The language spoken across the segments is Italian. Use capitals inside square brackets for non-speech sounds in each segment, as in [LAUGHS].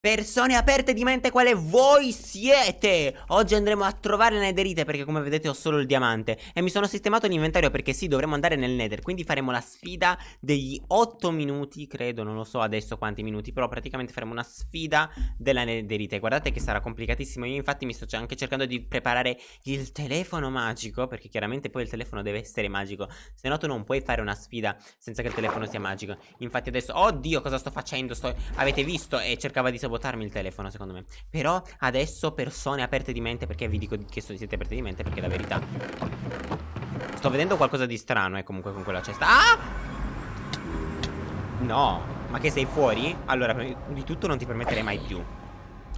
Persone aperte di mente quale voi siete. Oggi andremo a trovare le netherite perché come vedete ho solo il diamante. E mi sono sistemato l'inventario perché sì dovremo andare nel nether. Quindi faremo la sfida degli 8 minuti credo Non lo so adesso quanti minuti Però praticamente faremo una sfida della netherite. Guardate che sarà complicatissimo. Io infatti mi sto anche cercando di preparare il telefono magico Perché chiaramente poi il telefono deve essere magico. Se no tu non puoi fare una sfida senza che il telefono sia magico. Infatti adesso Oddio cosa sto facendo? Sto... Avete visto? E cercava di sabotarmi il telefono secondo me. Però adesso persone aperte di mente Perché vi dico che siete aperte di mente Perché la verità Sto vedendo qualcosa di strano eh comunque con quella cesta. Ah! No. Ma che sei fuori? Allora di tutto non ti permetterei mai più.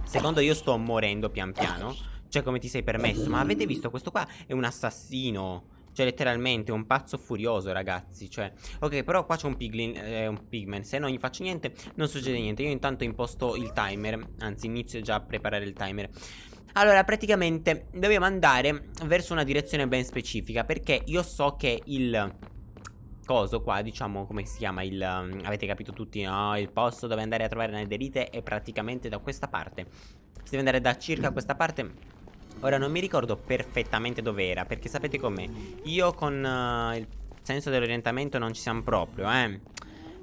Secondo io sto morendo pian piano. Cioè come ti sei permesso? Ma avete visto questo qua? È un assassino cioè letteralmente un pazzo furioso ragazzi Cioè. Ok però qua c'è un piglin eh, Un pigman Se non gli faccio niente non succede niente. Io intanto imposto il timer. Anzi inizio già a preparare il timer. Allora praticamente dobbiamo andare verso una direzione ben specifica Perché io so che il coso qua, diciamo, come si chiama il... Um, avete capito tutti, no? Il posto dove andare a trovare netherite è praticamente da questa parte. Si deve andare da circa questa parte Ora non mi ricordo perfettamente dove era Perché sapete com'è Io con uh, il senso dell'orientamento non ci siamo proprio eh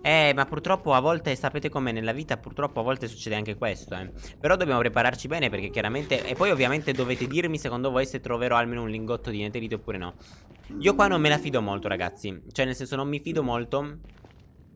eh, ma purtroppo a volte, sapete com'è nella vita, purtroppo a volte succede anche questo, eh. Però dobbiamo prepararci bene perché chiaramente... E poi ovviamente dovete dirmi secondo voi se troverò almeno un lingotto di netherite oppure no. Io qua non me la fido molto, ragazzi. Cioè, nel senso, non mi fido molto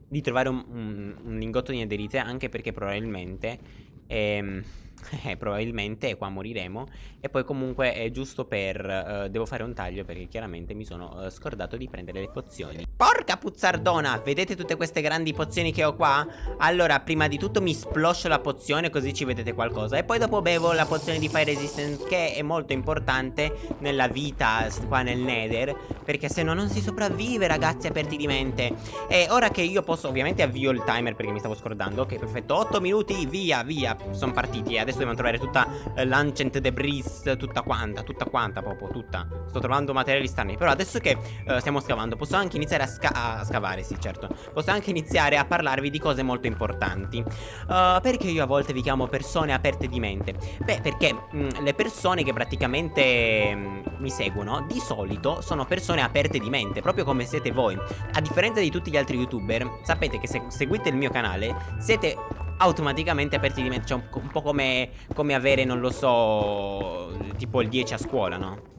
di trovare un, un, un lingotto di netherite, anche perché probabilmente... Ehm [LAUGHS] eh, probabilmente qua moriremo. E poi comunque è giusto per uh, Devo fare un taglio perché chiaramente mi sono uh, scordato di prendere le pozioni. Porca puzzardona! Vedete tutte queste grandi pozioni che ho qua? Allora prima di tutto mi sploscio la pozione così ci vedete qualcosa. E poi dopo bevo la pozione di fire resistance Che è molto importante nella vita qua nel nether. Perché se no non si sopravvive ragazzi aperti di mente. E ora che io posso ovviamente avvio il timer perché mi stavo scordando. Ok perfetto. 8 minuti via via Sono partiti adesso dobbiamo trovare tutta eh, l'ancient debris, tutta quanta, tutta quanta proprio, tutta. Sto trovando materiali strani. Però adesso che eh, stiamo scavando, posso anche iniziare a, sca a, scavare, sì, certo. Posso anche iniziare a parlarvi di cose molto importanti. Uh, perché io a volte vi chiamo persone aperte di mente? Beh, perché mh, mm, le persone che praticamente mh, mm, mi seguono, di solito sono persone aperte di mente, proprio come siete voi. A differenza di tutti gli altri youtuber, sapete che se seguite il mio canale, siete automaticamente aperti di mente Cioè un, un po' come, come avere, non lo so, tipo il 10 a scuola, no?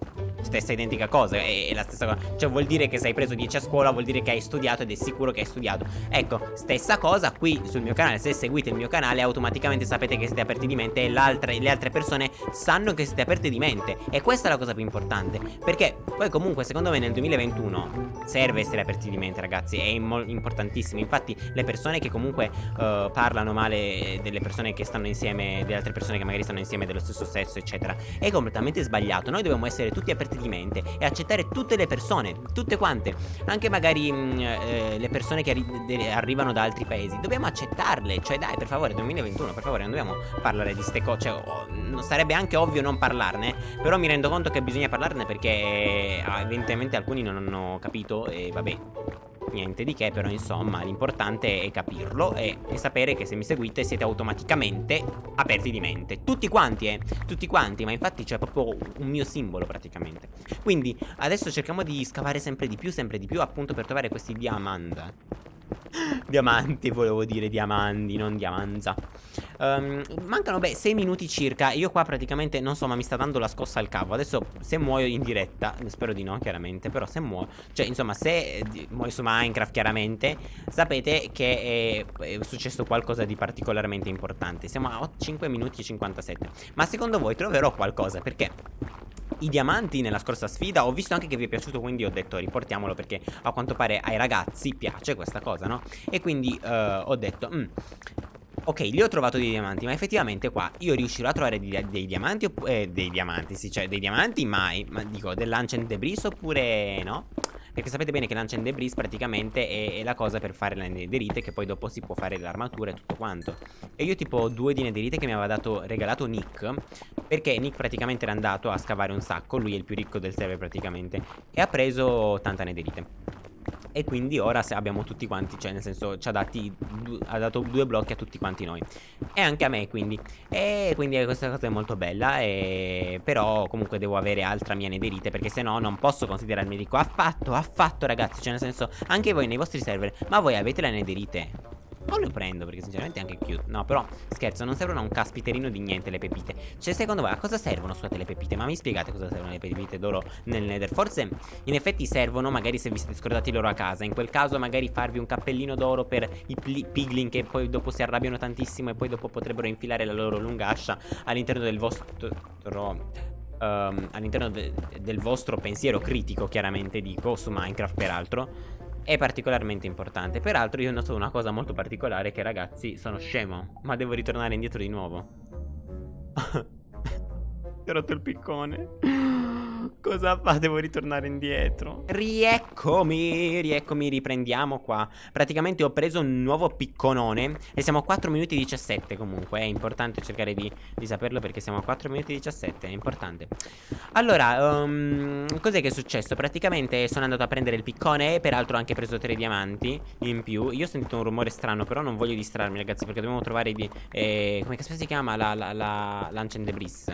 Stessa identica cosa è, è, la stessa cosa Cioè vuol dire che se hai preso 10 a scuola vuol dire che hai studiato ed è sicuro che hai studiato. Ecco, stessa cosa qui sul mio canale Se seguite il mio canale automaticamente sapete che siete aperti di mente E le altre persone sanno che siete aperti di mente. E questa è la cosa più importante Perché poi comunque secondo me nel 2021 serve essere aperti di mente ragazzi È importantissimo. Infatti le persone che comunque uh, parlano male delle persone che stanno insieme Delle altre persone che magari stanno insieme dello stesso sesso eccetera È completamente sbagliato. Noi dobbiamo essere tutti aperti aperti di mente e accettare tutte le persone, tutte quante, anche magari mh, mm, eh, le persone che arri arrivano da altri paesi, dobbiamo accettarle, cioè dai per favore 2021, per favore non dobbiamo parlare di ste cose, cioè, oh, sarebbe anche ovvio non parlarne, però mi rendo conto che bisogna parlarne perché eh, evidentemente alcuni non hanno capito e vabbè niente di che però insomma l'importante è capirlo e, e, sapere che se mi seguite siete automaticamente aperti di mente. Tutti quanti eh tutti quanti ma infatti c'è proprio un mio simbolo praticamente. Quindi adesso cerchiamo di scavare sempre di più sempre di più appunto per trovare questi diamanti [LAUGHS] Diamanti volevo dire diamanti non diamanza. Um, Mancano beh 6 minuti circa. Io qua praticamente non so ma mi sta dando la scossa al cavo Adesso se muoio in diretta Spero di no chiaramente Però se muoio Cioè insomma se eh, muoio su Minecraft chiaramente Sapete che è, è, successo qualcosa di particolarmente importante. Siamo a 5 minuti e 57 Ma secondo voi troverò qualcosa? Perché i diamanti nella scorsa sfida Ho visto anche che vi è piaciuto quindi ho detto riportiamolo perché a quanto pare ai ragazzi piace questa cosa no? E quindi uh, ho detto mm, Ok, li ho trovato dei diamanti, ma effettivamente qua io riuscirò a trovare dei, dei diamanti eh, dei diamanti, sì, cioè dei diamanti mai, ma dico dell'ancient debris oppure no? Perché sapete bene che l'ancient debris praticamente è, è, la cosa per fare la netherite che poi dopo si può fare l'armatura e tutto quanto. E io tipo due di netherite che mi aveva dato, regalato Nick, perché Nick praticamente era andato a scavare un sacco, lui è il più ricco del server praticamente, e ha preso tanta netherite. E quindi ora abbiamo tutti quanti Cioè nel senso ci ha, dati, ha dato due blocchi a tutti quanti noi. E anche a me quindi. E quindi questa cosa è molto bella e... Però comunque devo avere altra mia nederite Perché se no non posso considerarmi ricco Affatto, affatto ragazzi Cioè nel senso anche voi nei vostri server Ma voi avete la nederite non lo prendo perché sinceramente è anche cute. No però scherzo non servono a un caspiterino di niente le pepite. Cioè secondo voi a cosa servono scusate le pepite? Ma mi spiegate cosa servono le pepite d'oro nel nether? Forse in effetti servono magari se vi siete scordati loro a casa. In quel caso magari farvi un cappellino d'oro per i piglin Che poi dopo si arrabbiano tantissimo E poi dopo potrebbero infilare la loro lunga ascia all'interno del vostro Um, all'interno de del vostro pensiero critico, chiaramente dico, su Minecraft peraltro, è particolarmente importante. Peraltro io ho notato una cosa molto particolare che ragazzi sono scemo, ma devo ritornare indietro di nuovo. [LAUGHS] Ti ho rotto il piccone. Cosa fa? Devo ritornare indietro Rieccomi, rieccomi, riprendiamo qua Praticamente ho preso un nuovo picconone E siamo a 4 minuti 17 comunque È importante cercare di, di saperlo perché siamo a 4 minuti 17 È importante Allora, um, cos'è che è successo? Praticamente sono andato a prendere il piccone Peraltro ho anche preso 3 diamanti in più Io ho sentito un rumore strano però non voglio distrarmi ragazzi Perché dobbiamo trovare di... Eh, come si chiama? La, la, la, la Lancen de Briss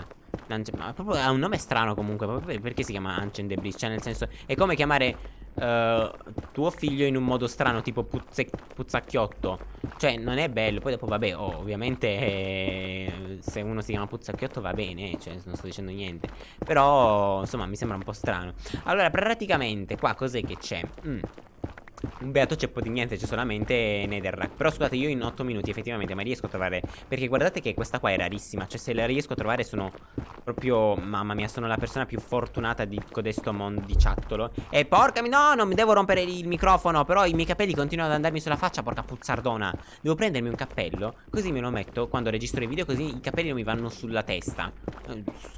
ma proprio ha un nome strano comunque Perché si chiama Ancient Debris? Cioè nel senso È come chiamare uh, tuo figlio in un modo strano Tipo puzzacchiotto. Cioè non è bello Poi dopo vabbè oh, Ovviamente eh, Se uno si chiama puzzacchiotto va bene Cioè non sto dicendo niente. Però insomma mi sembra un po' strano. Allora praticamente qua cos'è che c'è? Mm. Un beato ceppo di niente, c'è solamente Netherrack. Però scusate, io in 8 minuti effettivamente ma riesco a trovare Perché guardate che questa qua è rarissima. Cioè se la riesco a trovare sono proprio Mamma mia, sono la persona più fortunata di codesto mondiciattolo E porca mi... No, non mi devo rompere il microfono Però i miei capelli continuano ad andarmi sulla faccia, porca puzzardona. Devo prendermi un cappello Così me lo metto quando registro i video Così i capelli non mi vanno sulla testa.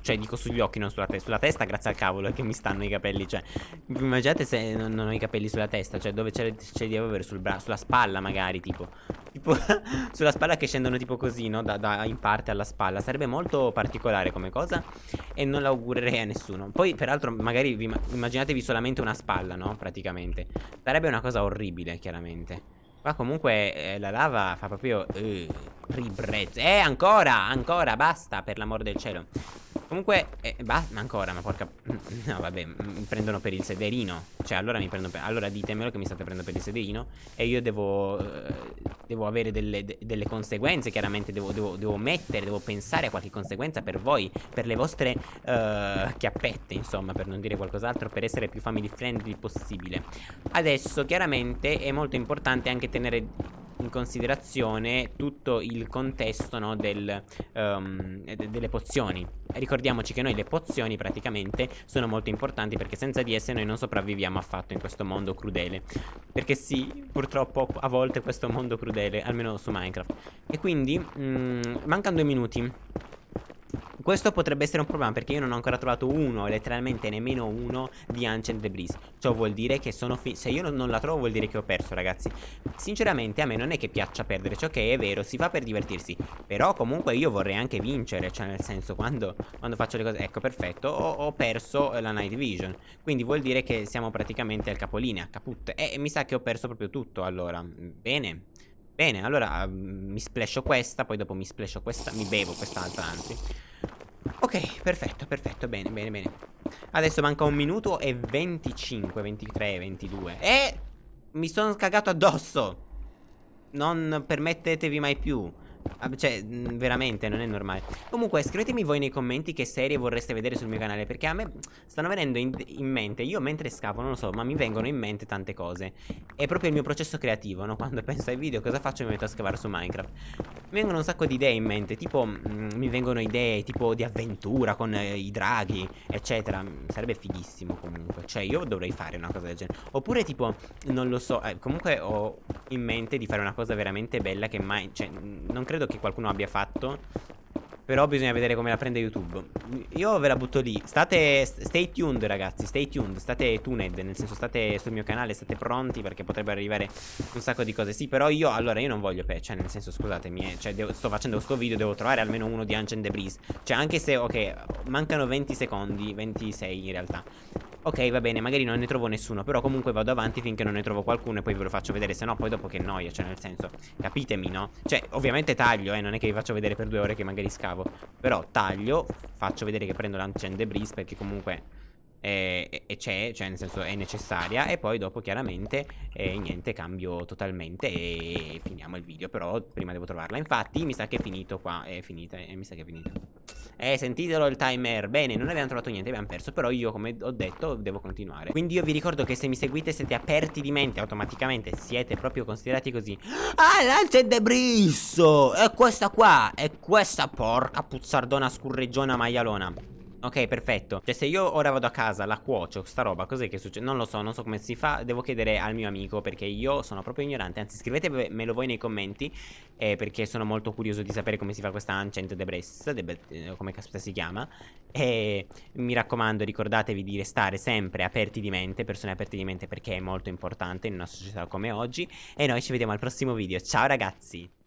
Cioè dico sugli occhi, non sulla testa. Sulla testa grazie al cavolo che mi stanno i capelli Cioè, immaginate se non ho i capelli sulla testa Cioè dove dove ce li devo avere? Sul sulla spalla magari tipo. Tipo [LAUGHS] sulla spalla che scendono tipo così no? Da, da, in parte alla spalla. Sarebbe molto particolare come cosa E non l'augurerei a nessuno. Poi peraltro magari vi, immaginatevi solamente una spalla no? Praticamente. Sarebbe una cosa orribile chiaramente. Qua comunque eh, la lava fa proprio eh, ribrezzo Eh ancora ancora basta per l'amor del cielo Comunque, eh, basta, ancora, ma porca... [LAUGHS] No, vabbè, mi prendono per il sederino. Cioè, allora mi prendo per... Allora ditemelo che mi state prendendo per il sederino. E io devo... Eh, devo avere delle, de delle conseguenze, chiaramente. Devo, devo, devo, mettere, devo pensare a qualche conseguenza per voi. Per le vostre uh, chiappette, insomma, per non dire qualcos'altro. Per essere più family friendly possibile. Adesso, chiaramente, è molto importante anche tenere in considerazione tutto il contesto no, del, um, delle pozioni. Ricordiamoci che noi le pozioni praticamente sono molto importanti perché senza di esse noi non sopravviviamo affatto in questo mondo crudele. Perché sì, purtroppo a volte questo mondo crudele, almeno su Minecraft. E quindi, mm, mancano due minuti. Questo potrebbe essere un problema perché io non ho ancora trovato uno, letteralmente nemmeno uno di Ancient Debris. Ciò vuol dire che sono Se io non la trovo vuol dire che ho perso ragazzi. Sinceramente a me non è che piaccia perdere, ciò che è vero, si fa per divertirsi. Però comunque io vorrei anche vincere, cioè nel senso quando, quando faccio le cose... Ecco perfetto, ho, ho, perso la Night Vision. Quindi vuol dire che siamo praticamente al capolinea, caput. E mi sa che ho perso proprio tutto allora. Bene. Bene, allora mi splasho questa, poi dopo mi splasho questa, mi bevo quest'altra anzi. Ok, perfetto, perfetto, bene, bene, bene. Adesso manca un minuto e 25, 23, 22 E mi sono cagato addosso. Non permettetevi mai più Ah, cioè, mm, veramente, non è normale. Comunque, scrivetemi voi nei commenti che serie vorreste vedere sul mio canale Perché a me stanno venendo in, in, mente Io mentre scavo, non lo so, ma mi vengono in mente tante cose. È proprio il mio processo creativo, no? Quando penso ai video, cosa faccio? Mi metto a scavare su Minecraft. Mi vengono un sacco di idee in mente Tipo, mm, mi vengono idee tipo di avventura con eh, i draghi, eccetera. Sarebbe fighissimo comunque. Cioè, io dovrei fare una cosa del genere. Oppure tipo, non lo so eh, Comunque ho in mente di fare una cosa veramente bella che mai... Cioè, non credo che qualcuno abbia fatto però bisogna vedere come la prende YouTube. Io ve la butto lì. State Stay tuned ragazzi Stay tuned. State tuned Nel senso state sul mio canale State pronti Perché potrebbero arrivare un sacco di cose. Sì però io Allora io non voglio Cioè nel senso scusatemi eh, Cioè devo, sto facendo questo video Devo trovare almeno uno di Ancient Debris. Cioè anche se Ok Mancano 20 secondi 26 in realtà. Ok va bene magari non ne trovo nessuno Però comunque vado avanti finché non ne trovo qualcuno E poi ve lo faccio vedere Se no poi dopo che noia Cioè nel senso Capitemi no? Cioè ovviamente taglio eh Non è che vi faccio vedere per due ore che magari scavo Però taglio Faccio vedere che prendo l'ancient debris Perché comunque e, e c'è, cioè nel senso è necessaria e poi dopo chiaramente eh, niente cambio totalmente e finiamo il video. Però prima devo trovarla. Infatti mi sa che è finito qua. È finita eh, mi sa che è finito eh sentitelo il timer. Bene non abbiamo trovato niente abbiamo perso. Però io come ho detto devo continuare. Quindi io vi ricordo che se mi seguite siete aperti di mente automaticamente siete proprio considerati così. Ah l'alce debrisso! È questa qua è questa porca puzzardona scurreggiona maialona Ok, perfetto. Cioè, se io ora vado a casa, la cuocio, sta roba, cos'è che succede? Non lo so, non so come si fa. Devo chiedere al mio amico perché io sono proprio ignorante. Anzi, scrivetemelo voi nei commenti eh, perché sono molto curioso di sapere come si fa questa Ancient Debris, de eh, come caspita si chiama. E mi raccomando, ricordatevi di restare sempre aperti di mente, persone aperte di mente perché è molto importante in una società come oggi. E noi ci vediamo al prossimo video. Ciao ragazzi!